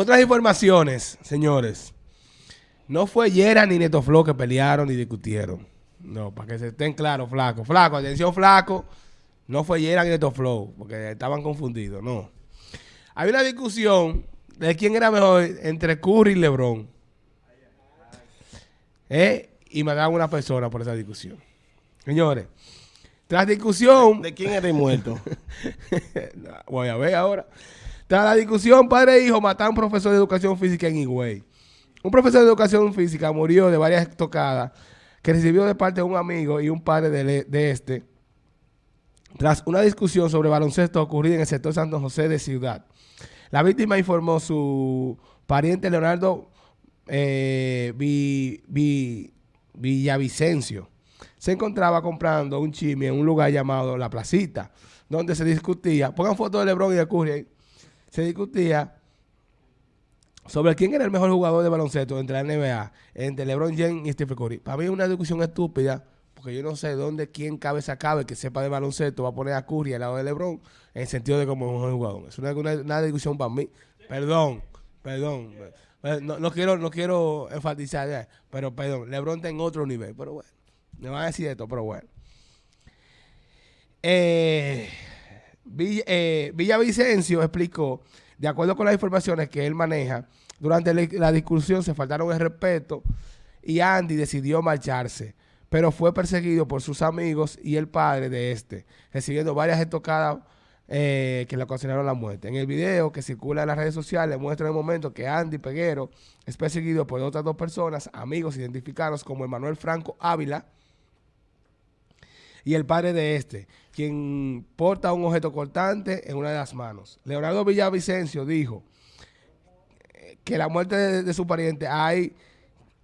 otras informaciones, señores, no fue Yera ni Neto Flow que pelearon ni discutieron. No, para que se estén claros, flaco. Flaco, atención, flaco. No fue Yera ni Neto Flow, porque estaban confundidos, no. Hay una discusión de quién era mejor entre Curry y LeBron. ¿Eh? Y mataron a una persona por esa discusión. Señores, tras discusión... ¿De quién era el muerto? Voy a ver ahora. Tras la discusión, padre e hijo mataron a un profesor de educación física en Higüey. Un profesor de educación física murió de varias tocadas que recibió de parte de un amigo y un padre de, este tras una discusión sobre baloncesto ocurrida en el sector Santo José de Ciudad. La víctima informó su pariente Leonardo eh, Villavicencio. Se encontraba comprando un chisme en un lugar llamado La Placita, donde se discutía, pongan fotos de Lebron y de Curry se discutía sobre quién era el mejor jugador de baloncesto entre la NBA, entre LeBron James y Stephen Curry. Para mí es una discusión estúpida, porque yo no sé dónde quién cabe cabe que sepa de baloncesto va a poner a Curry al lado de LeBron en el sentido de como mejor jugador. Es una, discusión para mí. Perdón, perdón. No, quiero no quiero enfatizar, pero perdón, LeBron está en otro nivel, pero bueno. Me van a decir esto, pero bueno. Eh, eh, Villavicencio explicó de acuerdo con las informaciones que él maneja, durante la discusión se faltaron el respeto y Andy decidió marcharse, pero fue perseguido por sus amigos y el padre de este, recibiendo varias estocadas eh, que le ocasionaron la muerte. En el video que circula en las redes sociales muestra el momento que Andy Peguero es perseguido por otras dos personas, amigos identificados como Emanuel Franco Ávila, y el padre de este, quien porta un objeto cortante en una de las manos. Leonardo Villavicencio dijo que la muerte de, su pariente hay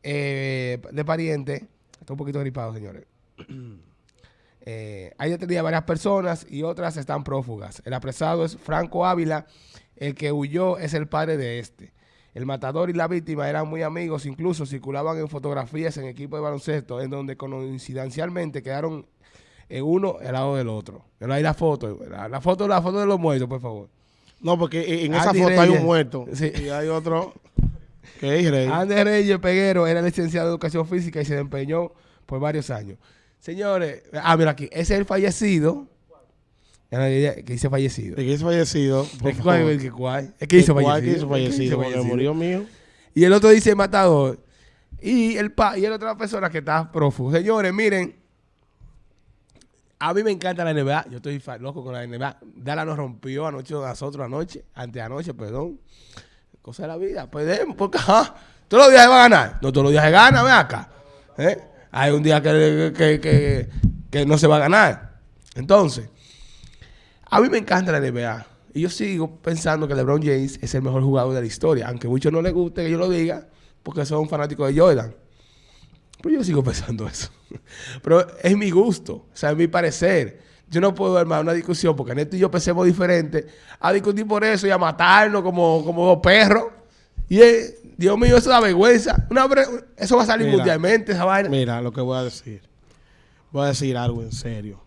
eh, de pariente, está un poquito gripado, señores. eh, hay detenidas varias personas y otras están prófugas. El apresado es Franco Ávila, el que huyó es el padre de este. El matador y la víctima eran muy amigos, incluso circulaban en fotografías en equipo de baloncesto, en donde coincidencialmente quedaron en uno al lado del otro. Pero ahí la foto, la, foto, la foto de los muertos, por favor. No, porque en esa foto hay un muerto. Y hay otro que es Rey. Andrés Reyes Peguero era licenciado en Educación Física y se desempeñó por varios años. Señores, ah, mira aquí, ese es el fallecido. Que dice fallecido. El que dice fallecido. ¿Cuál, es cuál? Es que hizo fallecido. que hizo fallecido, porque murió mío. Y el otro dice matador. Y el pa y el otra persona que está prófugo. Señores, miren, a mí me encanta la NBA. Yo estoy loco con la NBA. Dala nos rompió anoche nosotros anoche, anoche, perdón. Cosa de la vida. Podemos, porque todos los días se va a ganar. No todos los días se gana, ve acá. ¿Eh? Hay un día que, que, no se va a ganar. Entonces, a mí me encanta la NBA. Y yo sigo pensando que LeBron James es el mejor jugador de la historia. Aunque a muchos no les guste que yo lo diga, porque son fanáticos de Jordan. Pero yo sigo pensando eso. Pero es mi gusto, o sea, es mi parecer. Yo no puedo armar una discusión porque Neto y yo pensemos diferente a discutir por eso y a matarnos como, como dos perros. Y Dios mío, eso da vergüenza. eso va a salir mundialmente, esa vaina. Mira lo que voy a decir. Voy a decir algo en serio.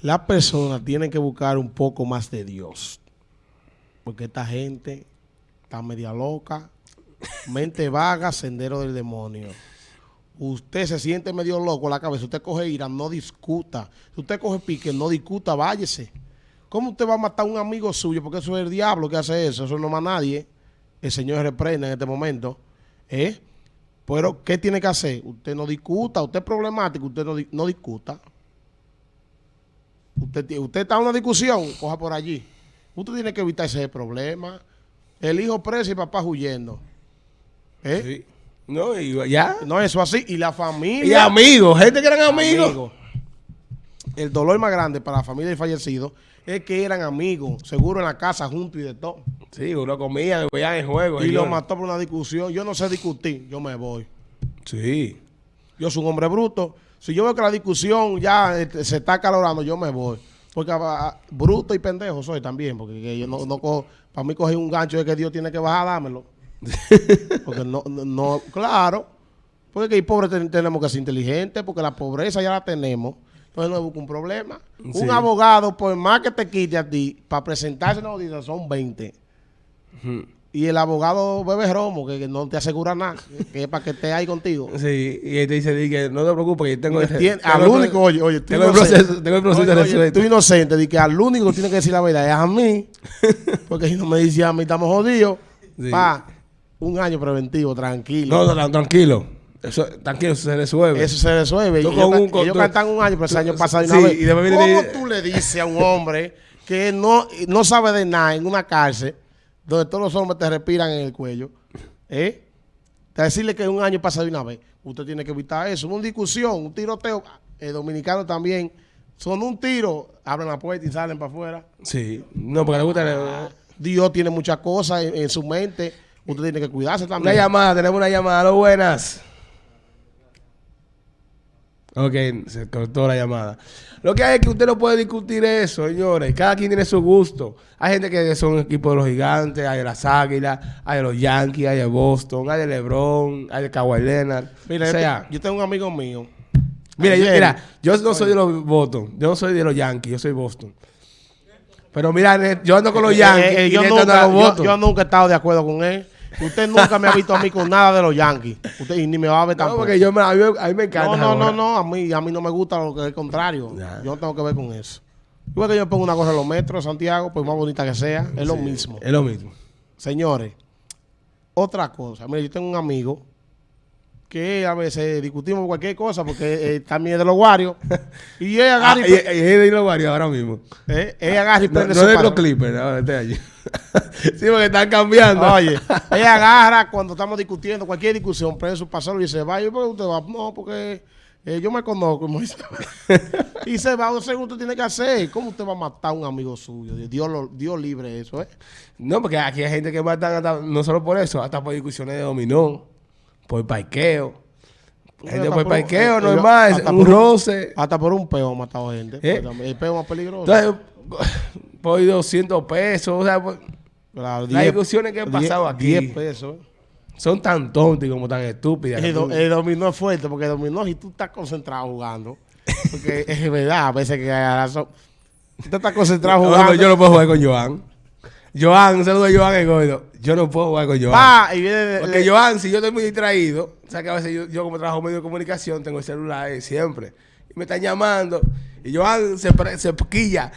Las personas tienen que buscar un poco más de Dios. Porque esta gente está media loca, mente vaga, sendero del demonio usted se siente medio loco la cabeza, usted coge ira, no discuta. Si usted coge pique, no discuta, váyese. ¿Cómo usted va a matar a un amigo suyo? Porque eso es el diablo que hace eso, eso no más nadie. El Señor reprende en este momento. ¿Eh? Pero, ¿qué tiene que hacer? Usted no discuta, usted es problemático, usted no, discuta. Usted, usted está en una discusión, coja por allí. Usted tiene que evitar ese problema. El hijo preso y papá huyendo. ¿Eh? Sí. No, y ya. No, eso así. Y la familia. Y amigos, gente que eran amigos. El dolor más grande para la familia del fallecido es que eran amigos, seguro en la casa juntos y de todo. Sí, uno comía, veían en juego. Y lo mató por una discusión. Yo no sé discutir, yo me voy. Sí. Yo soy un hombre bruto. Si yo veo que la discusión ya este, se está calorando, yo me voy. Porque ah, ah, bruto y pendejo soy también, porque yo no, no cojo, para mí coger un gancho de que Dios tiene que bajar, dámelo. porque no, no, claro, porque hay pobres tenemos que ser inteligentes, porque la pobreza ya la tenemos. Entonces no busca un problema. Un abogado, por más que te quite a ti, para presentarse en la audiencia son 20. Y el abogado bebe romo, que, que no te asegura nada, que, es para que esté ahí contigo. Sí, y él te dice di que no te preocupes, que yo tengo, Tien- tengo al el- único, oye, oye, tengo el proceso, tengo el proceso Oye, oye, tú inocente, di que al único que tiene que decir la verdad es a mí, porque si no me dice a mí, estamos jodidos. Sí. Pa, un año preventivo, tranquilo. No, no, no, tranquilo. Eso, tranquilo, eso se resuelve. Eso se resuelve. Tú Y ellos, un- ellos tú- cantan un año, pero ese año pasa de sí, una vez. y después viene ¿Cómo y- tú le dices a un hombre que no, no sabe de nada en una cárcel donde todos los hombres te respiran en el cuello? ¿Eh? Te decirle que un año pasa de una vez. Usted tiene que evitar eso. Una discusión, un tiroteo. El dominicano también. Son un tiro, abren la puerta y salen para afuera. Sí. No, porque le gusta... Dios tiene muchas cosas en, en su mente. Usted tiene que cuidarse Una también. llamada, tenemos una llamada. Lo buenas. Ok, se cortó la llamada. Lo que hay es que usted no puede discutir eso, señores. Cada quien tiene su gusto. Hay gente que son equipos de los gigantes, hay de las águilas, hay de los Yankees, hay de Boston, hay de LeBron, hay de Kawhi Leonard. Mira, o sea, yo tengo un amigo mío. mira, yo, mira, yo no soy de los Boston, yo no soy de los Yankees, yo soy Boston. Pero mira, yo ando con los Eh, Yankees eh, eh, y yo, nunca, yo- yo he estado de acuerdo con él. Usted nunca me ha visto a mí con nada de los Yankees. Usted y ni me va a ver no, tampoco. porque yo me, a, mí, a mí me encanta. no, no, ahora. no, no, a mí, a mí no me gusta lo que es el contrario. Yo no tengo que ver con eso. Igual que yo pongo una cosa en los metros de Santiago, pues más bonita que sea, es lo mismo. Es lo mismo. Señores, otra cosa. Mire, yo tengo un amigo que a veces discutimos cualquier cosa porque eh, también es de los guarios. y él Ah, agarra y, y, y es de los varios ahora mismo. eh, él agarra y No, prende no su de los Clippers, ahora este año. sí, porque están cambiando. Oye, ella agarra cuando estamos discutiendo cualquier discusión, prende su pasador y se va. Y yo, ¿por qué usted va? No, porque eh, yo me conozco. y se va, no sé qué usted tiene que hacer. ¿Cómo usted va a matar a un amigo suyo? Dios, lo, Dios libre eso, ¿eh? No, porque aquí hay gente que matan hasta- no solo por eso, hasta por discusiones de dominó, por parqueo. Gente por por un- parqueo, eh, normal, hasta un por un- roce. Hasta por un peo ha matado gente. ¿Eh? Pues, El peo más peligroso. Entonces, por 200 pesos, o sea, por- Claro, las discusiones que han pasado aquí. 10 pesos. son tan tontas y como tan estúpidas. El, do- el dominó es fuerte porque el dominó, si tú estás concentrado jugando, porque es verdad, a veces que hay razón. Tú estás concentrado No, jugando. no, yo no puedo jugar con Joan. Joan, un saludo a Joan el gordo. Yo no puedo jugar con Joan. Pa, y viene Porque Joan, si yo estoy muy distraído, o sea que a veces yo, yo como trabajo en medio de comunicación, tengo el celular ahí siempre. Y me están llamando. Y Joan se, se quilla.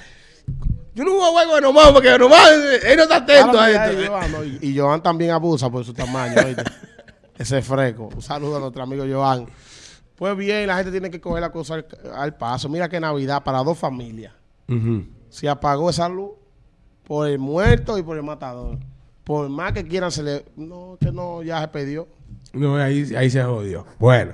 Yo no voy a jugar con nomás porque nomás él no está atento a esto. Joan, ¿no? Y, y Joan también abusa por su tamaño, ¿oíste? Ese fresco. Un saludo a nuestro amigo Joan. Pues bien, la gente tiene que coger la cosa al, al paso. Mira que Navidad para dos familias. Ujú. Se apagó esa luz por el muerto y por el matador. Por más que quieran, se le... No, que no, ya se perdió. No, ahí, ahí se jodió. Bueno.